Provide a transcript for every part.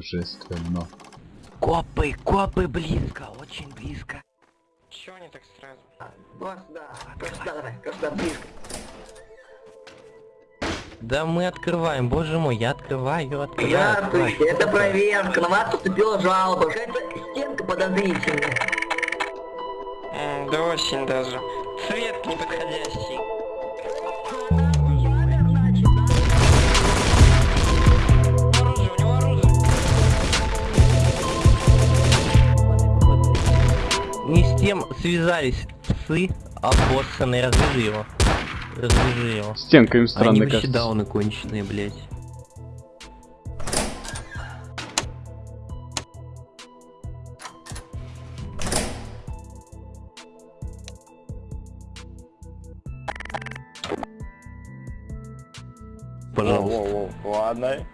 Божественно. Копы, копы близко, очень близко. Чего они так сразу? Сюда, вот сюда давай, близко. Да мы открываем, боже мой, я открываю, открываю. Здравствуйте, открываю. это проверка, на вас поступила жалоба. Какая-то стенка подозрительная. М, да очень даже. Цвет неподходящий. Не с тем связались псы, обоссанные, развяжи его. Развяжи его. Стенка им Они странно вообще кажется. дауны конченые, блядь. Пожалуйста. Воу-воу-воу. Ладно.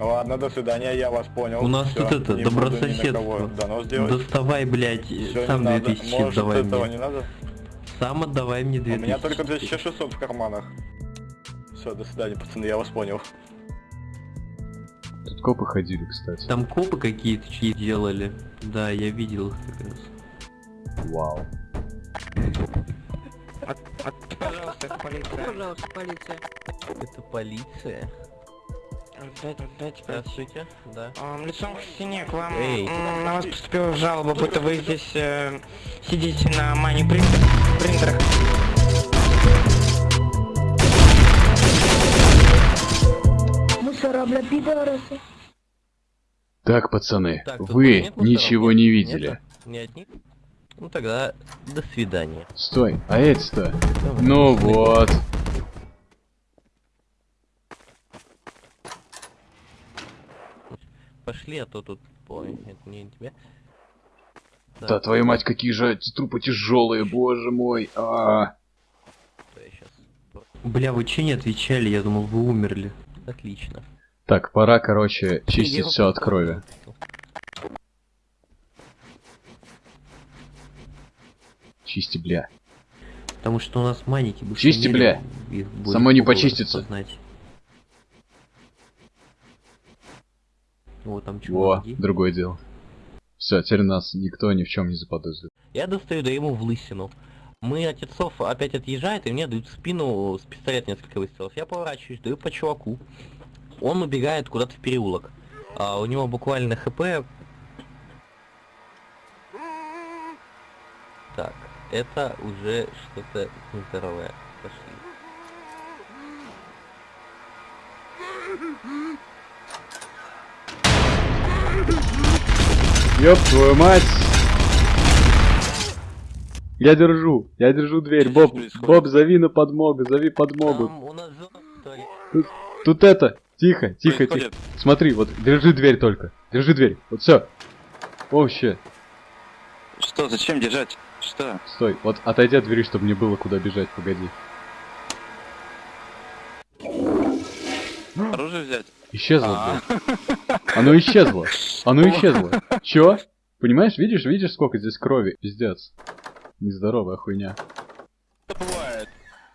Ладно, до свидания, я вас понял. У нас Всё, тут это, не добрососедство. Доставай, блядь, Всё, сам не надо. 2000 Может, давай этого мне. не надо? Сам отдавай мне У 2000. меня только 2600 в карманах. Все, до свидания, пацаны, я вас понял. Тут копы ходили, кстати. Там копы какие-то чьи делали. Да, я видел их как раз. Вау. От- от- пожалуйста, это полиция. Пожалуйста, полиция. Это полиция. Отдайте, полиция. Здравствуйте, да. Ам, Лицом к стене к вам Эй. на вас поступила жалоба, будто вы здесь э, сидите на мани принтер, принтерах. Бля, пидорасы. Так, пацаны, Так, вы нет ничего Нет? не видели. Нету? Не от них? Ну тогда до свидания. Стой, а эти-то? Давай, Ну вот. Пошли, а то тут. Ой, это не тебе. Да, твою мать, какие же эти трупы тяжелые, боже мой. А, то я щас- Бля, вы че не отвечали? Я думал, вы умерли. Отлично. Так, пора, короче, чистить все от крови. Чисти, бля. Потому что у нас маники бы Чисти, бля. их более Само не почистится. распознать. Там Во, мозги? другое дело. Все, теперь нас никто ни в чем не заподозрит. Я достаю, да ему в лысину. Мы от отцов опять отъезжает, и мне дают в спину с пистолет несколько выстрелов. Я поворачиваюсь, даю по чуваку. Он убегает куда-то в переулок. А у него буквально хп. Так, это уже что-то нездоровое. Пошли. Ёб твою мать! Я держу, я держу дверь. Боб, Боб, зови на подмогу, зови подмогу. Тут это, тихо, тихо, тихо. Смотри, вот, держи дверь только. Держи дверь. Вот все. Вообще. Что, зачем держать? Что? Стой, вот отойди от двери, чтобы мне было куда бежать, погоди. Оружие взять? Исчезло, А, блядь. Оно исчезло. Оно исчезло. Чё? Понимаешь, видишь, видишь, сколько здесь крови? Пиздец. Нездоровая хуйня. Это бывает.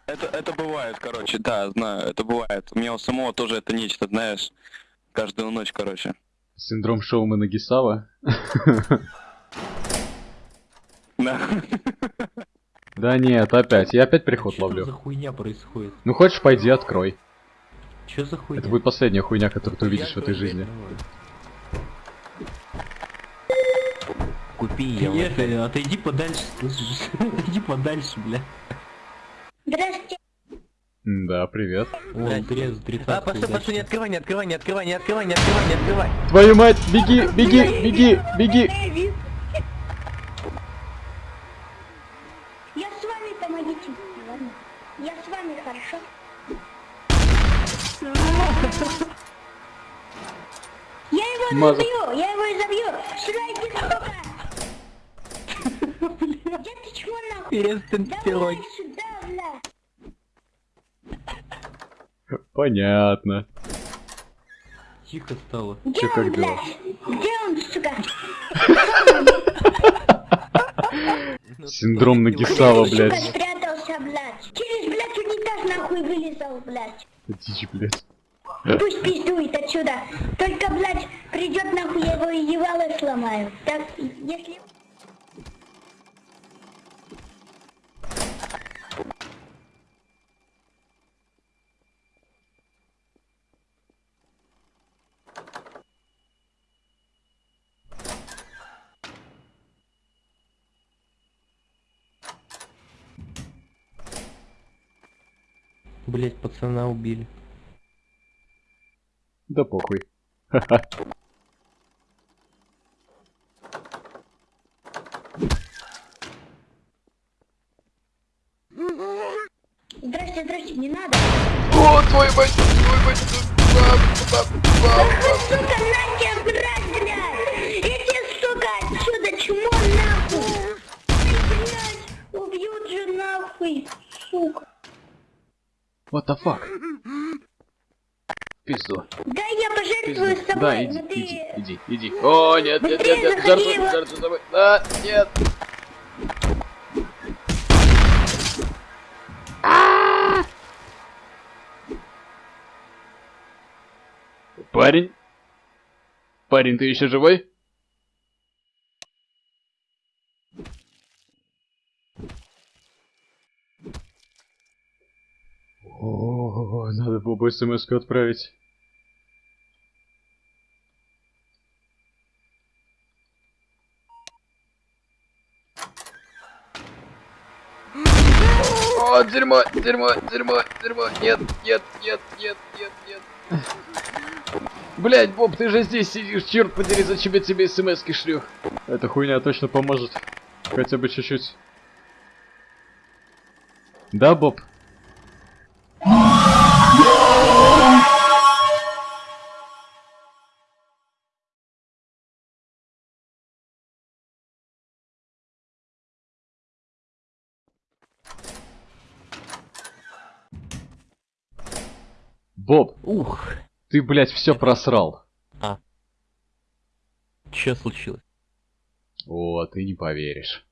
Это, это бывает, короче, да, знаю, это бывает. У меня у самого тоже это нечто, знаешь, каждую ночь, короче. Синдром Шоумана Гисава. Да. Да нет, опять. Я опять приход Что ловлю. за хуйня происходит? Ну хочешь, пойди открой. Что за хуйня? Это будет последняя хуйня, которую ты увидишь в этой жизни. Купи ее. Приехали, отойди подальше, слышишь? Отойди подальше, бля. Здравствуйте. Да, привет. Вон, трез, А, постой, постой, не открывай, не открывай, не открывай, не открывай, не открывай, не открывай. Твою мать, беги, беги, беги, беги. Я его Маза. изобью, я его изобью. Сюда иди, сука. Где ты чмо нахуй? Перестань бля. Понятно. Тихо стало. Он, как дела? блядь? Где он, сука? Ну, Синдром стой, Нагисава, блядь. Сука, спрятался, блядь. Через, блядь, унитаз нахуй вылезал, блядь. Дичь, блядь, его ебало сломаю. Так, если... Блять, пацана убили. Да похуй. Здрасте, здрасте, не надо. О, твой мать, твой мать, Сука, на тебя, брать, блядь! Иди, сука, отсюда, чмо, нахуй! Блядь, убьют же нахуй, сука. What the fuck? Пизду. Да я пожертвую Пизду. собой, Да, иди, но ты... иди, иди, иди. О, нет, нет, нет, Быстрее нет, заходи жертвуй, его. жертвуй собой. А, нет. Парень? Парень, ты еще живой? О, надо Бобу смс отправить. О, дерьмо, дерьмо, дерьмо, дерьмо. Нет, нет, нет, нет, нет, нет. Блять, Боб, ты же здесь сидишь, черт подери, зачем я тебе смс шлю? Эта хуйня точно поможет. Хотя бы чуть-чуть. Да, Боб? Боб, Ух, ты, блядь, все просрал. что случилось? О, ты не поверишь.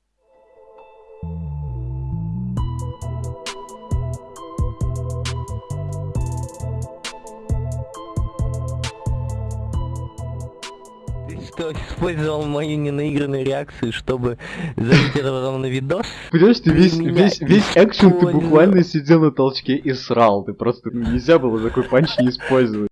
Ты что, использовал мою ненаигранную реакцию, чтобы залить это потом на видос? Понимаешь, ты весь, весь, весь экшен ты буквально сидел на толчке и срал. Ты просто нельзя было такой панч не использовать.